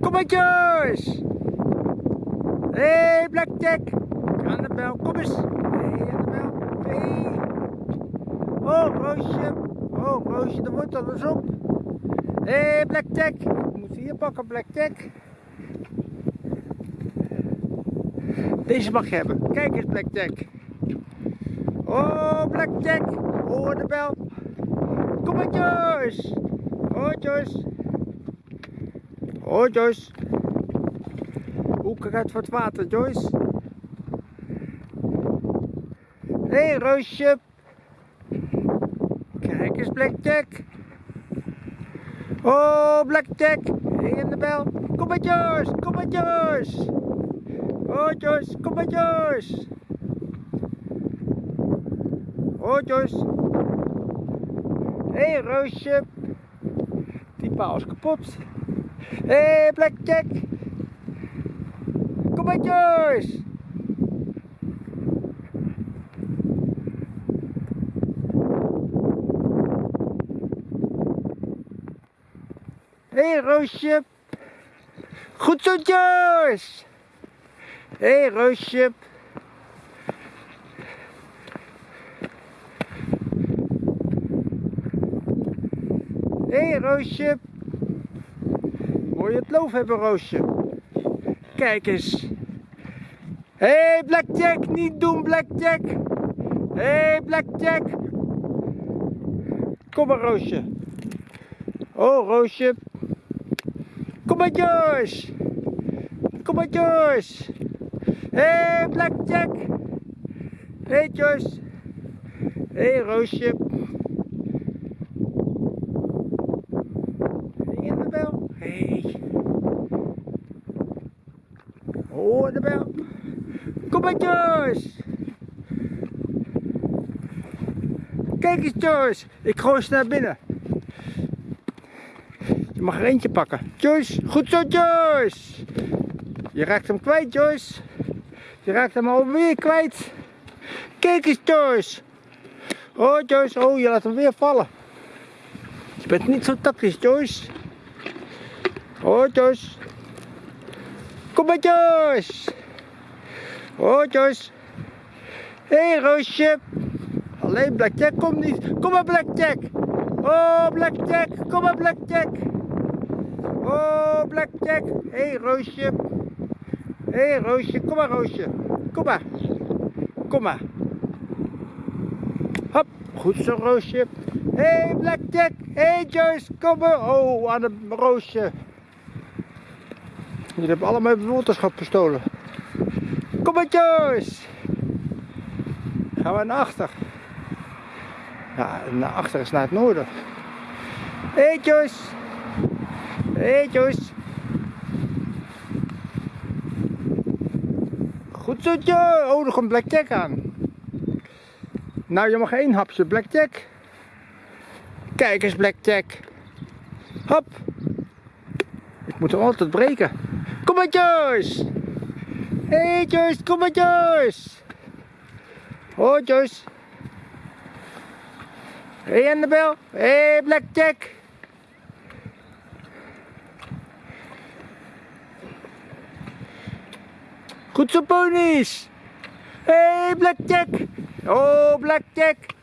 Kom maar Joyce! Hé, hey, Blackjack! Annabel, kom eens! Hé, hey, Annabel! Hé! Hey. Oh, Roosje! Oh, Roosje, de wortel is op! Hé, hey, Blackjack! Ik moet hier pakken, Blackjack! Deze mag je hebben. Kijk eens, Blackjack! Oh, Blackjack! Hoor de bel! Kom maar, Joyce! Oh, Oh, Joyce! Hoe gaat voor het water, Joyce? Hé, hey, Roosje. Kijk eens, Blackjack. Oh, Blackjack. Hé, in de bel. Kom maar, Joyce. Kom maar, Joyce. Oh, Joyce. Kom maar, Joyce. Oh, Joyce. Hé, hey, Roosje. Die paal is kapot. Hé, hey, Blackjack. Kom maar Joyce! Hé hey, Roosje! Goed zo Joyce! Hé hey, Roosje! Hey, Roosje! Moet je het loof hebben Roosje? Kijk eens. Hé, hey, Blackjack, niet doen, Blackjack. Hé, hey, Blackjack. Kom maar, Roosje. Oh, Roosje. Kom maar, Joyce. Kom maar, Joyce. Hé, hey, Blackjack. Hé, hey, Joyce. Hé, hey, Roosje. Hé. Hey. Oh, de bel. Kom. Kijk eens, Joyce. Ik gooi ze naar binnen. Je mag er eentje pakken. Joyce, goed zo, Joyce. Je raakt hem kwijt, Joyce. Je raakt hem alweer kwijt. Kijk eens, Joyce. Oh, Joyce. Oh, je laat hem weer vallen. Je bent niet zo tactisch, Joyce. Oh, Joyce. Kom maar Joyce. Oh Joyce. Hé hey, Roosje. Alleen Blackjack komt niet. Kom maar Blackjack. Oh Blackjack. Kom maar Blackjack. Oh Blackjack. Hé hey, Roosje. Hé hey, Roosje. Kom maar Roosje. Kom maar. Kom maar. Hop. Goed zo Roosje. Hé hey, Blackjack. Hé hey, Joyce. Kom maar. Oh aan de Roosje. Jullie hebben allemaal mijn waterschap gestolen. Kom maar Joyce! Gaan we naar achter. Ja, naar achter is naar het noorden. Hé hey, Joyce! Hé hey! Goed zo Joyce! Oh, er komt Blackjack aan. Nou, je mag één hapje Blackjack. Kijk eens Blackjack. Hop! Ik moet hem altijd breken. Kom maar Joyce! Hé hey, Joyce, kom maar Joyce! Hé hey, Annabel! Hé hey, Blackjack! Goed zo ponies! Hé hey, Blackjack! Oh Blackjack!